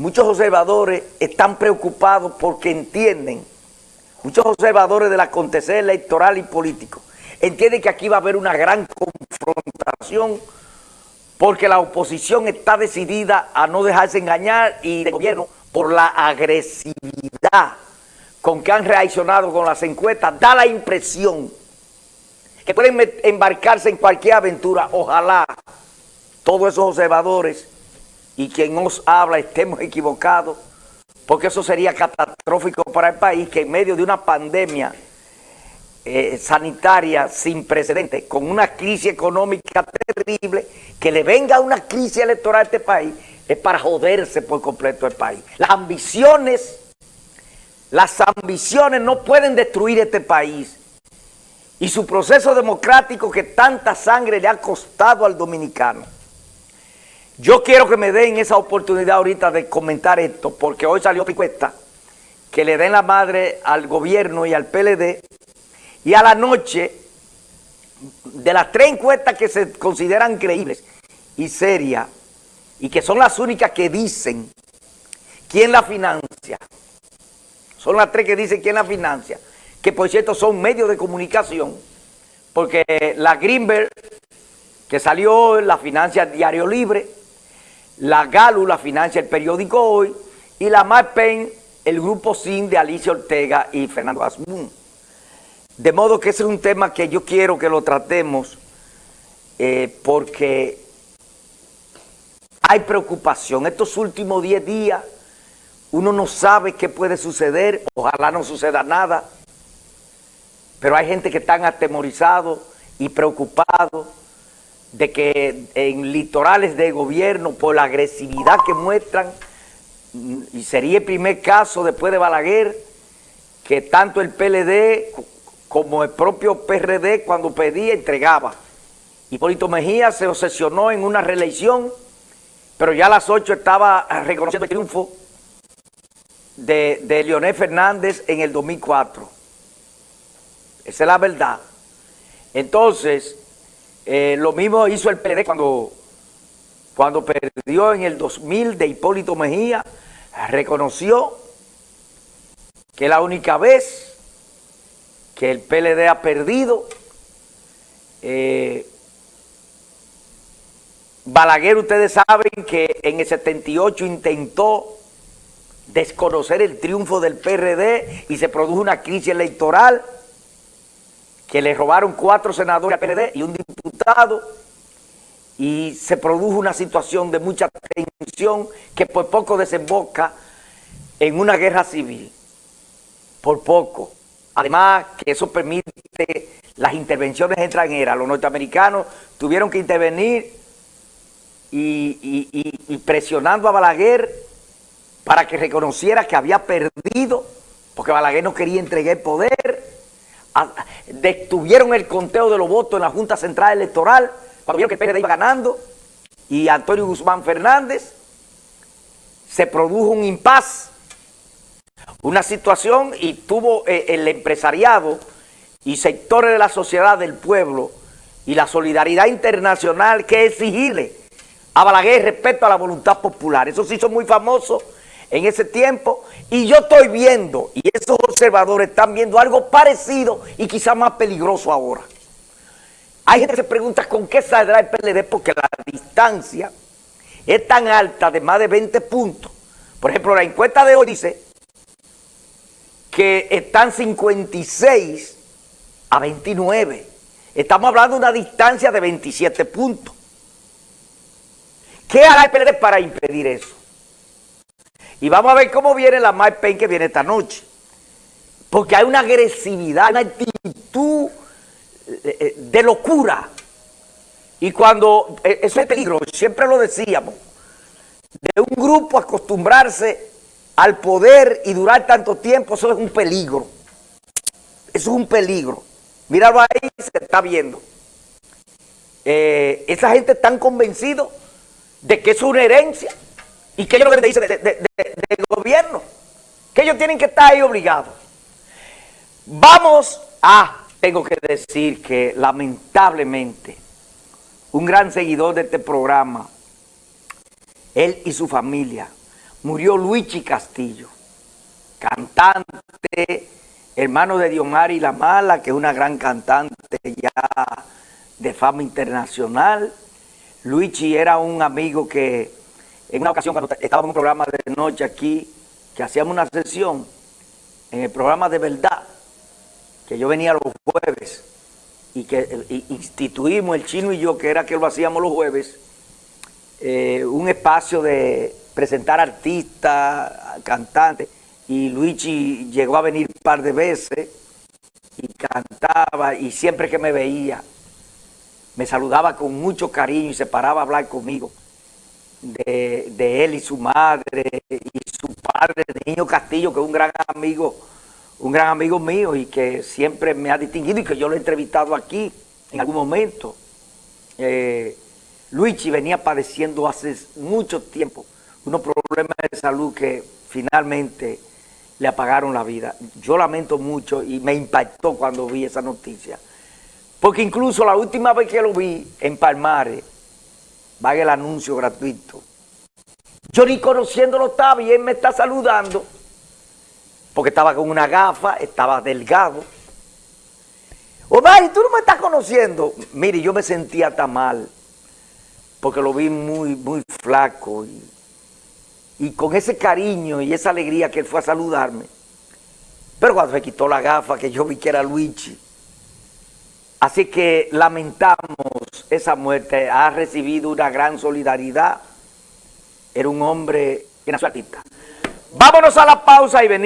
muchos observadores están preocupados porque entienden, muchos observadores del acontecer electoral y político, entienden que aquí va a haber una gran confrontación porque la oposición está decidida a no dejarse engañar y el gobierno por la agresividad con que han reaccionado con las encuestas, da la impresión que pueden embarcarse en cualquier aventura. Ojalá todos esos observadores y quien nos habla estemos equivocados, porque eso sería catastrófico para el país, que en medio de una pandemia eh, sanitaria sin precedentes, con una crisis económica terrible, que le venga una crisis electoral a este país, es para joderse por completo el país. Las ambiciones, las ambiciones no pueden destruir este país. Y su proceso democrático que tanta sangre le ha costado al dominicano. Yo quiero que me den esa oportunidad ahorita de comentar esto, porque hoy salió encuesta que le den la madre al gobierno y al PLD, y a la noche, de las tres encuestas que se consideran creíbles y serias, y que son las únicas que dicen quién la financia. Son las tres que dicen quién la financia. Que por cierto son medios de comunicación. Porque la Greenberg, que salió, la financia Diario Libre. La Galu la financia el periódico Hoy. Y la MyPen, el grupo SIN de Alicia Ortega y Fernando Asmun. De modo que ese es un tema que yo quiero que lo tratemos eh, porque hay preocupación. Estos últimos 10 días uno no sabe qué puede suceder, ojalá no suceda nada, pero hay gente que están atemorizado y preocupado de que en litorales de gobierno, por la agresividad que muestran, y sería el primer caso después de Balaguer, que tanto el PLD como el propio PRD cuando pedía entregaba. Hipólito Mejía se obsesionó en una reelección pero ya a las 8 estaba reconociendo el triunfo de, Leonel Fernández en el 2004. Esa es la verdad. Entonces, eh, lo mismo hizo el PLD cuando, cuando perdió en el 2000 de Hipólito Mejía, reconoció que la única vez que el PLD ha perdido eh, Balaguer, ustedes saben que en el 78 intentó desconocer el triunfo del PRD y se produjo una crisis electoral que le robaron cuatro senadores al PRD y un diputado y se produjo una situación de mucha tensión que por poco desemboca en una guerra civil. Por poco. Además que eso permite las intervenciones extranjeras. Los norteamericanos tuvieron que intervenir y, presionando a Balaguer para que reconociera que había perdido, porque Balaguer no quería entregar el poder, detuvieron el conteo de los votos en la Junta Central Electoral, cuando vieron que el PRD iba ganando, y Antonio Guzmán Fernández, se produjo un impas, una situación, y tuvo eh, el empresariado y sectores de la sociedad del pueblo y la solidaridad internacional que exigirle a Balaguer respecto a la voluntad popular. Eso sí son muy famosos en ese tiempo y yo estoy viendo, y esos observadores están viendo algo parecido y quizá más peligroso ahora. Hay gente que se pregunta con qué saldrá el PLD porque la distancia es tan alta de más de 20 puntos. Por ejemplo, la encuesta de hoy dice que están 56 a 29. Estamos hablando de una distancia de 27 puntos. ¿Qué hará el PLD para impedir eso? Y vamos a ver cómo viene la MyPen que viene esta noche. Porque hay una agresividad, una actitud eh, eh, de locura. Y cuando, eh, eso es peligro, siempre lo decíamos, de un grupo acostumbrarse al poder y durar tanto tiempo, eso es un peligro. Eso es un peligro. Míralo ahí, se está viendo. esa gente tan convencido de que es una herencia y que ellos lo que dice del gobierno, que ellos tienen que estar ahí obligados. Vamos a, tengo que decir que lamentablemente, un gran seguidor de este programa, él y su familia, murió Luigi Castillo, cantante, hermano de Diomari La Mala, que es una gran cantante ya de fama internacional. Luigi era un amigo que en una ocasión cuando estábamos en un programa de noche aquí, que hacíamos una sesión en el programa de verdad, que yo venía los jueves y que instituimos el chino y yo, que era que lo hacíamos los jueves, eh, un espacio de presentar artistas, cantantes, y Luigi llegó a venir un par de veces y cantaba, y siempre que me veía, me saludaba con mucho cariño y se paraba a hablar conmigo de, él y su madre y su padre, Niño Castillo, que es un gran amigo, un gran amigo mío y que siempre me ha distinguido y que yo lo he entrevistado aquí en algún momento. Eh, Luigi venía padeciendo hace mucho tiempo unos problemas de salud que finalmente le apagaron la vida. Yo lamento mucho y me impactó cuando vi esa noticia. Porque incluso la última vez que lo vi en Palmares, va el anuncio gratuito. Yo ni conociéndolo estaba y él me está saludando porque estaba con una gafa, estaba delgado. Omar, tú no me estás conociendo. Mire, yo me sentía tan mal porque lo vi muy, muy flaco y, y con ese cariño y esa alegría que él fue a saludarme. Pero cuando se quitó la gafa, que yo vi que era Luigi, Así que lamentamos esa muerte, ha recibido una gran solidaridad, era un hombre que nació artista. Vámonos a la pausa y venimos.